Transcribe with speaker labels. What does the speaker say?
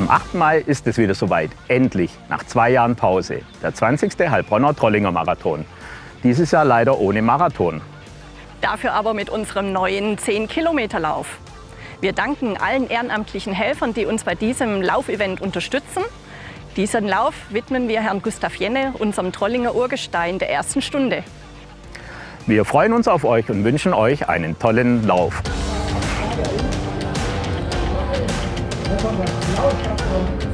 Speaker 1: Am 8. Mai ist es wieder soweit. Endlich, nach zwei Jahren Pause. Der 20. Heilbronner Trollinger Marathon. Dieses Jahr leider ohne Marathon.
Speaker 2: Dafür aber mit unserem neuen 10-Kilometer-Lauf. Wir danken allen ehrenamtlichen Helfern, die uns bei diesem Laufevent unterstützen. Diesen Lauf widmen wir Herrn Gustav Jenne, unserem Trollinger Urgestein der ersten Stunde.
Speaker 1: Wir freuen uns auf euch und wünschen euch einen tollen Lauf. Thank you.